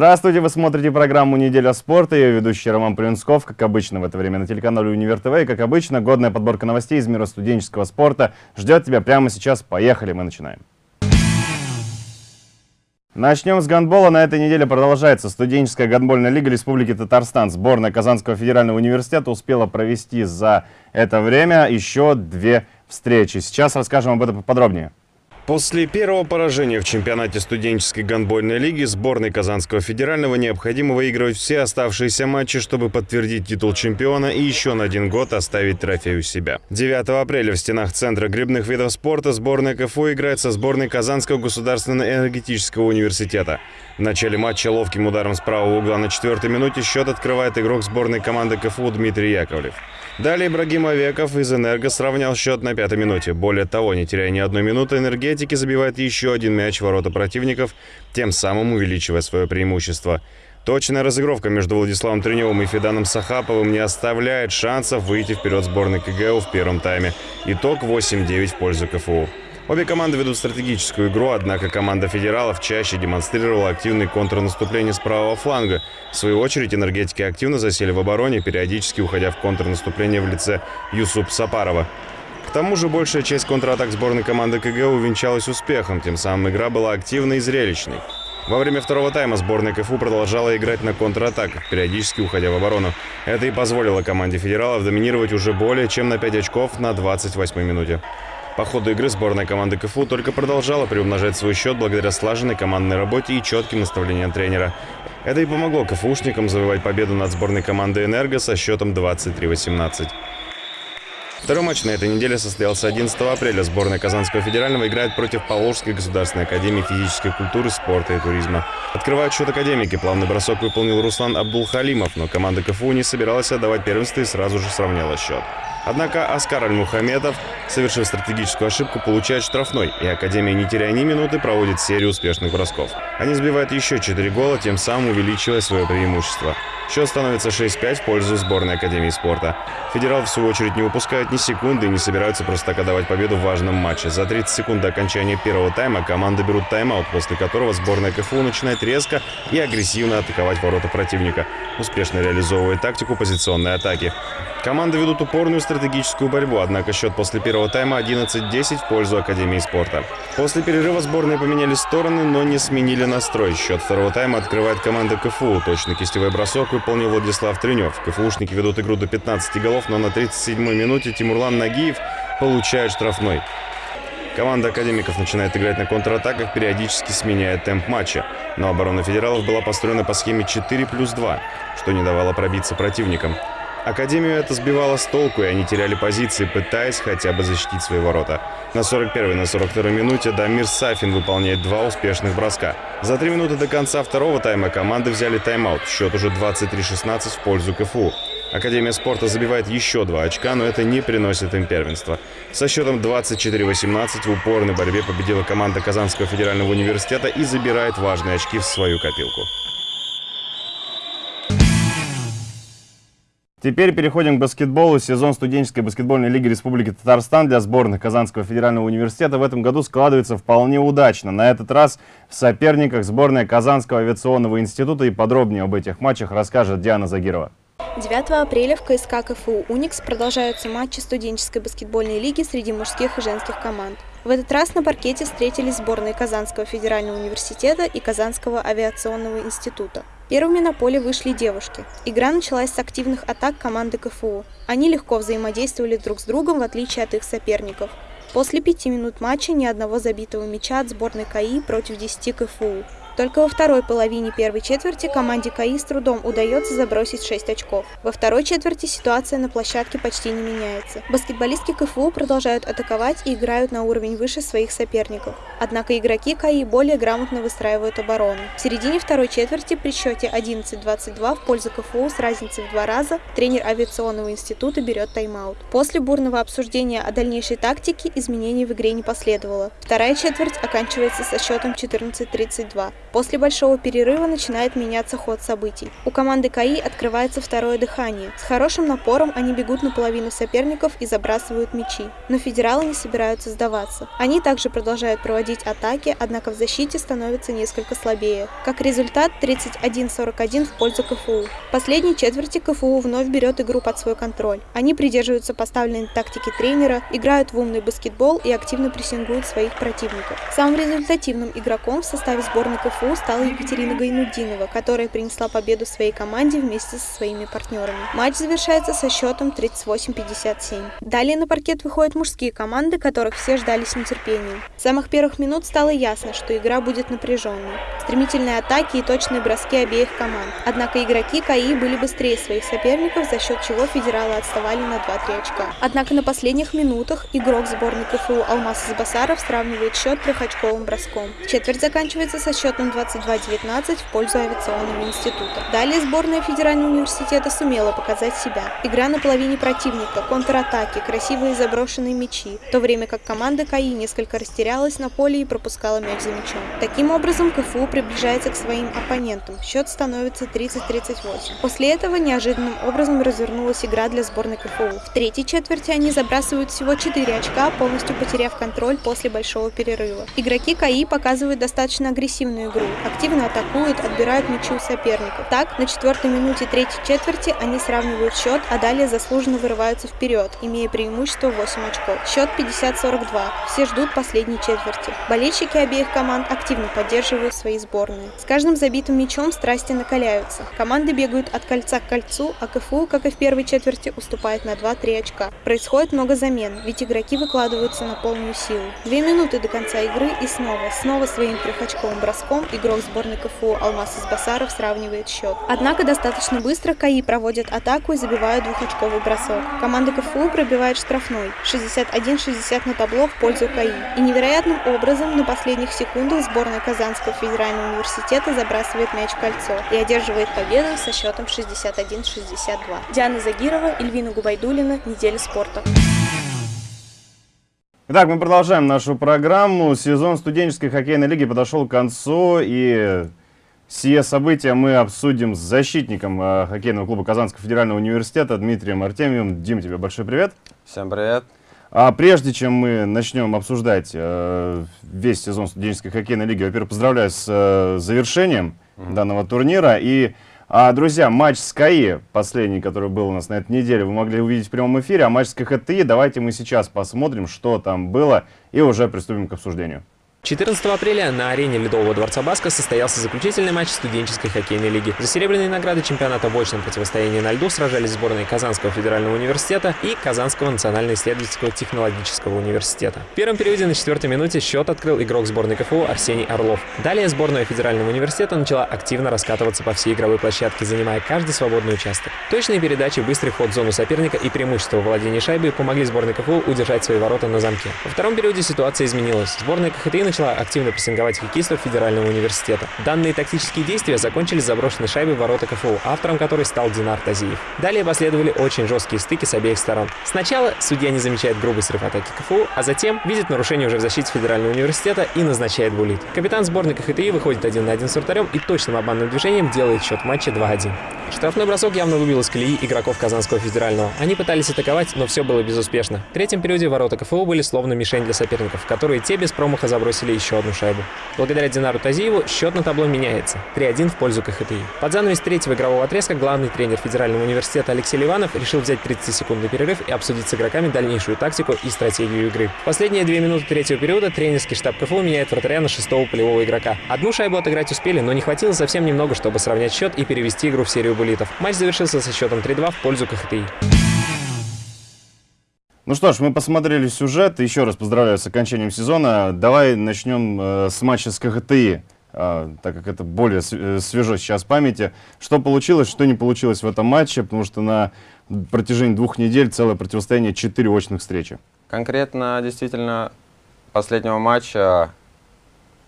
Здравствуйте, вы смотрите программу «Неделя спорта». Я ведущий Роман Полинсков, как обычно в это время на телеканале «Универ ТВ». И, как обычно, годная подборка новостей из мира студенческого спорта ждет тебя прямо сейчас. Поехали, мы начинаем. Начнем с гандбола. На этой неделе продолжается студенческая гандбольная лига Республики Татарстан. Сборная Казанского федерального университета успела провести за это время еще две встречи. Сейчас расскажем об этом подробнее. После первого поражения в чемпионате студенческой гандбольной лиги сборной Казанского федерального необходимо выигрывать все оставшиеся матчи, чтобы подтвердить титул чемпиона и еще на один год оставить трофей у себя. 9 апреля в стенах Центра грибных видов спорта сборная КФУ играет со сборной Казанского государственного энергетического университета. В начале матча ловким ударом с правого угла на четвертой минуте счет открывает игрок сборной команды КФУ Дмитрий Яковлев. Далее Ибрагим Овеков из «Энерго» сравнял счет на пятой минуте. Более того, не теряя ни одной минуты, энергетики забивают еще один мяч в ворота противников, тем самым увеличивая свое преимущество. Точная разыгровка между Владиславом Треневым и Феданом Сахаповым не оставляет шансов выйти вперед сборной КГУ в первом тайме. Итог 8-9 в пользу КФУ. Обе команды ведут стратегическую игру, однако команда федералов чаще демонстрировала активный контрнаступление с правого фланга. В свою очередь энергетики активно засели в обороне, периодически уходя в контрнаступление в лице Юсуп Сапарова. К тому же большая часть контратак сборной команды КГ увенчалась успехом, тем самым игра была активной и зрелищной. Во время второго тайма сборная КФУ продолжала играть на контратаках, периодически уходя в оборону. Это и позволило команде федералов доминировать уже более чем на 5 очков на 28 минуте. По ходу игры сборная команды КФУ только продолжала приумножать свой счет благодаря слаженной командной работе и четким наставлениям тренера. Это и помогло КФУшникам завоевать победу над сборной командой «Энерго» со счетом 23-18. Второй матч на этой неделе состоялся 11 апреля. Сборная Казанского федерального играет против Поволжской государственной академии физической культуры, спорта и туризма. Открывают счет академики. Плавный бросок выполнил Руслан Абдулхалимов, но команда КФУ не собиралась отдавать первенство и сразу же сравняла счет. Однако Аскар Аль-Мухамедов, совершив стратегическую ошибку, получает штрафной, и Академия, не теряя ни минуты, проводит серию успешных бросков. Они сбивают еще 4 гола, тем самым увеличивая свое преимущество. Счет становится 6-5 в пользу сборной Академии спорта. Федерал, в свою очередь, не выпускает ни секунды и не собираются просто так отдавать победу в важном матче. За 30 секунд до окончания первого тайма команды берут тайм-аут, после которого сборная КФУ начинает резко и агрессивно атаковать ворота противника, успешно реализовывая тактику позиционной атаки. Команды ведут упорную стратегическую борьбу, однако счет после первого тайма 11-10 в пользу Академии спорта. После перерыва сборные поменяли стороны, но не сменили настрой. Счет второго тайма открывает команда КФУ. Точный кистевой бросок выполнил Владислав Тренев. КФУшники ведут игру до 15 голов, но на 37-й минуте Тимурлан Нагиев получает штрафной. Команда академиков начинает играть на контратаках, периодически сменяя темп матча. Но оборона федералов была построена по схеме 4 плюс 2, что не давало пробиться противникам. Академию это сбивало с толку, и они теряли позиции, пытаясь хотя бы защитить свои ворота. На 41-й на 42-й минуте Дамир Сафин выполняет два успешных броска. За три минуты до конца второго тайма команды взяли тайм-аут. Счет уже 23-16 в пользу КФУ. Академия спорта забивает еще два очка, но это не приносит им первенства. Со счетом 24-18 в упорной борьбе победила команда Казанского федерального университета и забирает важные очки в свою копилку. Теперь переходим к баскетболу. Сезон студенческой баскетбольной лиги Республики Татарстан для сборных Казанского федерального университета в этом году складывается вполне удачно. На этот раз в соперниках сборная Казанского авиационного института и подробнее об этих матчах расскажет Диана Загирова. 9 апреля в КСК КФУ «Уникс» продолжаются матчи студенческой баскетбольной лиги среди мужских и женских команд. В этот раз на паркете встретились сборные Казанского федерального университета и Казанского авиационного института. Первыми на поле вышли девушки. Игра началась с активных атак команды КФУ. Они легко взаимодействовали друг с другом, в отличие от их соперников. После пяти минут матча ни одного забитого мяча от сборной КАИ против 10 КФУ. Только во второй половине первой четверти команде КАИ с трудом удается забросить 6 очков. Во второй четверти ситуация на площадке почти не меняется. Баскетболистки КФУ продолжают атаковать и играют на уровень выше своих соперников. Однако игроки КАИ более грамотно выстраивают оборону. В середине второй четверти при счете 11-22 в пользу КФУ с разницей в два раза тренер авиационного института берет тайм-аут. После бурного обсуждения о дальнейшей тактике изменений в игре не последовало. Вторая четверть оканчивается со счетом 14-32. После большого перерыва начинает меняться ход событий. У команды КАИ открывается второе дыхание. С хорошим напором они бегут на половину соперников и забрасывают мячи. Но федералы не собираются сдаваться. Они также продолжают проводить атаки, однако в защите становится несколько слабее. Как результат 31-41 в пользу КФУ. В последней четверти КФУ вновь берет игру под свой контроль. Они придерживаются поставленной тактики тренера, играют в умный баскетбол и активно прессингуют своих противников. Самым результативным игроком в составе сборной КФУ стала Екатерина Гайнудинова, которая принесла победу своей команде вместе со своими партнерами. Матч завершается со счетом 38-57. Далее на паркет выходят мужские команды, которых все ждали с нетерпением. С самых первых минут стало ясно, что игра будет напряженной. Стремительные атаки и точные броски обеих команд. Однако игроки КАИ были быстрее своих соперников, за счет чего федералы отставали на 2-3 очка. Однако на последних минутах игрок сборной КФУ Алмаз Избасаров сравнивает счет трехочковым броском. Четверть заканчивается со счетом 22-19 в пользу авиационного института. Далее сборная федерального университета сумела показать себя. Игра на половине противника, контратаки, красивые заброшенные мячи, в то время как команда КАИ несколько растерялась на поле и пропускала мяч за мячом. Таким образом, КФУ приближается к своим оппонентам. Счет становится 30-38. После этого неожиданным образом развернулась игра для сборной КФУ. В третьей четверти они забрасывают всего 4 очка, полностью потеряв контроль после большого перерыва. Игроки КАИ показывают достаточно агрессивную игру, активно атакуют, отбирают мячи у соперников. Так, на четвертой минуте третьей четверти они сравнивают счет, а далее заслуженно вырываются вперед, имея преимущество 8 очков. Счет 50-42. Все ждут последней четверти. Болельщики обеих команд активно поддерживают свои сборные. С каждым забитым мячом страсти накаляются. Команды бегают от кольца к кольцу, а КФУ, как и в первой четверти, уступает на 2-3 очка. Происходит много замен, ведь игроки выкладываются на полную силу. Две минуты до конца игры и снова, снова своим трехочковым броском игрок сборной КФУ Алмаз Избасаров сравнивает счет. Однако достаточно быстро КАИ проводят атаку и забивают двухочковый бросок. Команда КФУ пробивает штрафной 61-60 на табло в пользу КАИ. И невероятным образом на последних секундах сборная Казанского федерального университета забрасывает мяч кольцо и одерживает победу со счетом 61-62. Диана Загирова, Эльвина Губайдулина, Неделя спорта. Итак, мы продолжаем нашу программу. Сезон студенческой хоккейной лиги подошел к концу, и сие события мы обсудим с защитником э, хоккейного клуба Казанского федерального университета Дмитрием Артемьевым. Дим, тебе большой привет. Всем привет. А прежде чем мы начнем обсуждать э, весь сезон студенческой хоккейной лиги, во-первых, поздравляю с э, завершением данного турнира. И а, друзья, матч с КАИ, последний, который был у нас на этой неделе, вы могли увидеть в прямом эфире, а матч с КХТИ, давайте мы сейчас посмотрим, что там было, и уже приступим к обсуждению. 14 апреля на арене Ледового дворца Баска состоялся заключительный матч студенческой хоккейной лиги. За серебряные награды чемпионата в очном противостоянии на льду сражались сборные Казанского федерального университета и Казанского национально-исследовательского технологического университета. В первом периоде на четвертой минуте счет открыл игрок сборной КФУ Арсений Орлов. Далее сборная федерального университета начала активно раскатываться по всей игровой площадке, занимая каждый свободный участок. Точные передачи, быстрый ход в зону соперника и преимущество владения шайбой помогли сборной КФУ удержать свои ворота на замке. Во втором периоде ситуация изменилась. Сборная КХТИ начала активно прессинговать хоккеистов Федерального университета. Данные тактические действия закончились заброшенной шайбой ворота КФУ, автором которой стал Динар Тазиев. Далее последовали очень жесткие стыки с обеих сторон. Сначала судья не замечает грубый срыв атаки КФУ, а затем видит нарушение уже в защите Федерального университета и назначает булит. Капитан сборной КХТИ выходит один на один с вратарем и точным обманным движением делает счет матча 2-1. Штрафной бросок явно выбил из колеи игроков Казанского федерального. Они пытались атаковать, но все было безуспешно. В третьем периоде ворота КФУ были словно мишень для соперников, которые те без промаха забросили еще одну шайбу. Благодаря Динару Тазиеву счет на табло меняется. 3-1 в пользу КХТИ. Под занавес третьего игрового отрезка главный тренер Федерального университета Алексей Ливанов решил взять 30-секундный перерыв и обсудить с игроками дальнейшую тактику и стратегию игры. Последние две минуты третьего периода тренерский штаб КФУ меняет вратаря на шестого полевого игрока. Одну шайбу отыграть успели, но не хватило совсем немного, чтобы сравнять счет и перевести игру в серию булитов. Матч завершился со счетом 3-2 в пользу КХТИ. Ну что ж, мы посмотрели сюжет. Еще раз поздравляю с окончанием сезона. Давай начнем э, с матча с КХТИ, э, так как это более э, свежо сейчас в памяти. Что получилось, что не получилось в этом матче, потому что на протяжении двух недель целое противостояние, четыре очных встречи. Конкретно, действительно, последнего матча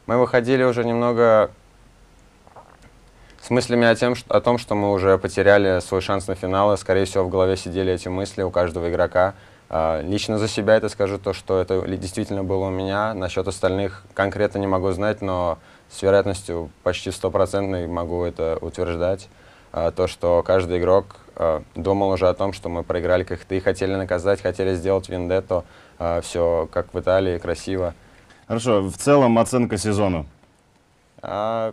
мы выходили уже немного с мыслями о, тем, что- о том, что мы уже потеряли свой шанс на финал, и, скорее всего, в голове сидели эти мысли у каждого игрока А, Лично за себя это скажу то, что это действительно было у меня. Насчет остальных конкретно не могу знать, но с вероятностью почти стопроцентной могу это утверждать. А, То, что каждый игрок а, думал уже о том, что мы проиграли как ты, хотели наказать, хотели сделать вендетту. Все как в Италии, красиво. Хорошо, в целом оценка сезону. А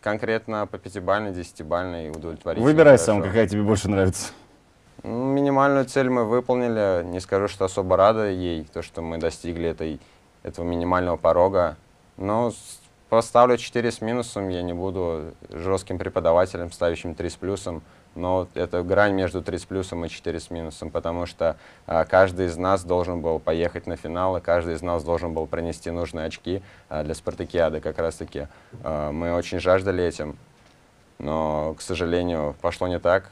конкретно по пятибалльной, десятибалльной удовлетворительно. Выбирай хорошо. сам, какая тебе больше нравится. Ну, Минимальную цель мы выполнили. Не скажу, что особо рада ей, то, что мы достигли этой, этого минимального порога. Но поставлю 4 с минусом. Я не буду жестким преподавателем, ставящим 3 с плюсом. Но это грань между 3 с плюсом и 4 с минусом, потому что а, каждый из нас должен был поехать на финал, и каждый из нас должен был принести нужные очки а, для спартакиады как раз-таки. А, мы очень жаждали этим, но, к сожалению, пошло не так.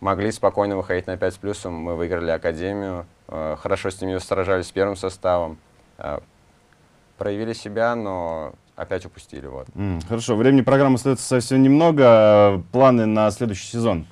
Могли спокойно выходить на 5 с плюсом. Мы выиграли Академию. э, Хорошо с ними сражались с первым составом. э, Проявили себя, но опять упустили. Вот. М, Хорошо, времени программы остается совсем немного. Планы на следующий сезон.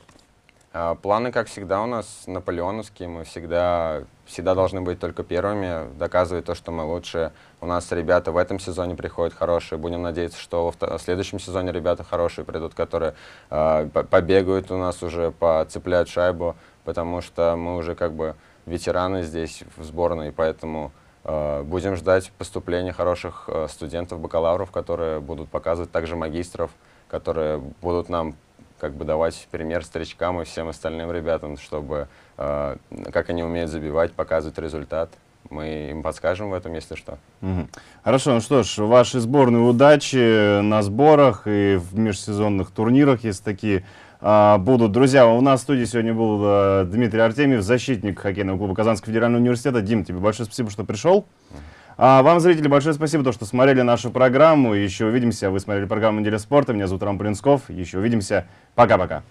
А, Планы, как всегда, у нас наполеоновские. Мы всегда, всегда должны быть только первыми, доказывать то, что мы лучшие. У нас ребята в этом сезоне приходят хорошие. Будем надеяться, что в следующем сезоне ребята хорошие придут, которые а, по- побегают у нас уже, поцепляют шайбу, потому что мы уже как бы ветераны здесь в сборной, поэтому будем ждать поступления хороших а, студентов, бакалавров, которые будут показывать также магистров, которые будут нам как бы давать пример старичкам и всем остальным ребятам, чтобы э, как они умеют забивать, показывать результат. Мы им подскажем в этом, если что. Мгм. Хорошо, ну что ж, вашей сборной удачи на сборах и в межсезонных турнирах, если такие будут. Друзья, у нас в студии сегодня был а, Дмитрий Артемьев, защитник хоккейного клуба Казанского федерального университета. Дим, тебе большое спасибо, что пришел. А вам, зрители, большое спасибо, то, что смотрели нашу программу. Еще увидимся. Вы смотрели программу «Неделя спорта». Меня зовут Рам Полинсков. Еще увидимся. Пока-пока.